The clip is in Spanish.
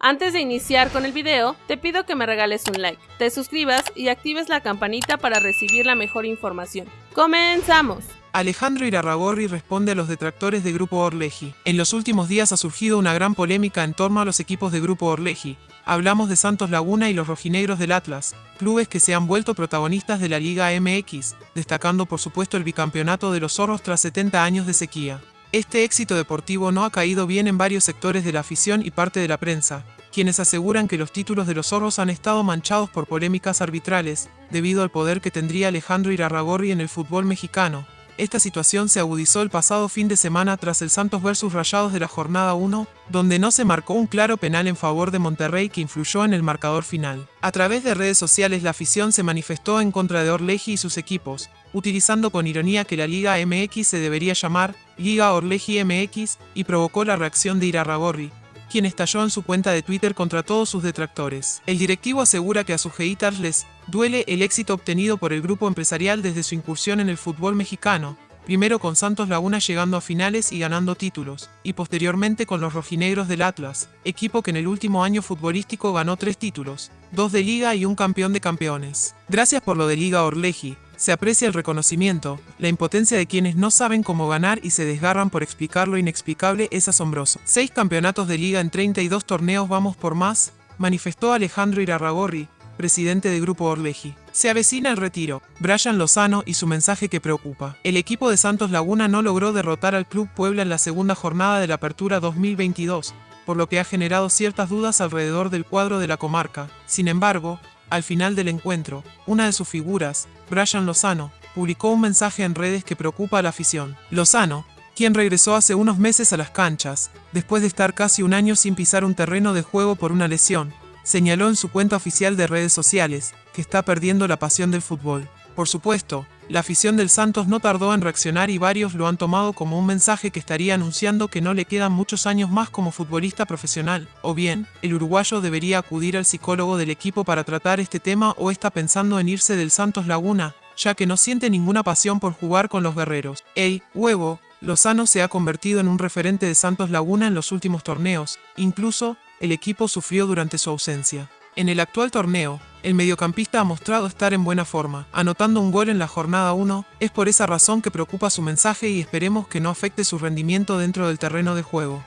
Antes de iniciar con el video, te pido que me regales un like, te suscribas y actives la campanita para recibir la mejor información. ¡Comenzamos! Alejandro Irarragorri responde a los detractores de Grupo Orleji. En los últimos días ha surgido una gran polémica en torno a los equipos de Grupo Orleji. Hablamos de Santos Laguna y los rojinegros del Atlas, clubes que se han vuelto protagonistas de la Liga MX, destacando por supuesto el bicampeonato de los zorros tras 70 años de sequía. Este éxito deportivo no ha caído bien en varios sectores de la afición y parte de la prensa, quienes aseguran que los títulos de los zorros han estado manchados por polémicas arbitrales, debido al poder que tendría Alejandro Irarragorri en el fútbol mexicano. Esta situación se agudizó el pasado fin de semana tras el Santos vs Rayados de la jornada 1, donde no se marcó un claro penal en favor de Monterrey que influyó en el marcador final. A través de redes sociales la afición se manifestó en contra de Orleji y sus equipos, utilizando con ironía que la Liga MX se debería llamar Liga Orleji MX y provocó la reacción de Irarragorri, quien estalló en su cuenta de Twitter contra todos sus detractores. El directivo asegura que a sus haters les duele el éxito obtenido por el grupo empresarial desde su incursión en el fútbol mexicano, primero con Santos Laguna llegando a finales y ganando títulos, y posteriormente con los rojinegros del Atlas, equipo que en el último año futbolístico ganó tres títulos, dos de liga y un campeón de campeones. Gracias por lo de Liga Orleji, se aprecia el reconocimiento, la impotencia de quienes no saben cómo ganar y se desgarran por explicar lo inexplicable es asombroso. Seis campeonatos de liga en 32 torneos vamos por más, manifestó Alejandro Irarragorri, presidente de Grupo Orleji. Se avecina el retiro. Brian Lozano y su mensaje que preocupa. El equipo de Santos Laguna no logró derrotar al Club Puebla en la segunda jornada de la Apertura 2022, por lo que ha generado ciertas dudas alrededor del cuadro de la comarca. Sin embargo, al final del encuentro, una de sus figuras, Brian Lozano, publicó un mensaje en redes que preocupa a la afición. Lozano, quien regresó hace unos meses a las canchas, después de estar casi un año sin pisar un terreno de juego por una lesión, señaló en su cuenta oficial de redes sociales que está perdiendo la pasión del fútbol. Por supuesto, la afición del Santos no tardó en reaccionar y varios lo han tomado como un mensaje que estaría anunciando que no le quedan muchos años más como futbolista profesional, o bien, el uruguayo debería acudir al psicólogo del equipo para tratar este tema o está pensando en irse del Santos Laguna, ya que no siente ninguna pasión por jugar con los guerreros. Ey, huevo, Lozano se ha convertido en un referente de Santos Laguna en los últimos torneos, incluso, el equipo sufrió durante su ausencia. En el actual torneo, el mediocampista ha mostrado estar en buena forma, anotando un gol en la jornada 1, es por esa razón que preocupa su mensaje y esperemos que no afecte su rendimiento dentro del terreno de juego.